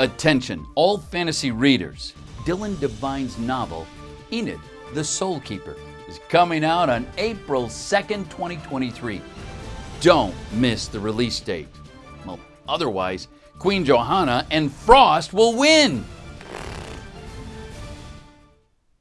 Attention, all fantasy readers. Dylan Devine's novel, Enid, the Soul Keeper, is coming out on April 2nd, 2023. Don't miss the release date. Well, otherwise, Queen Johanna and Frost will win.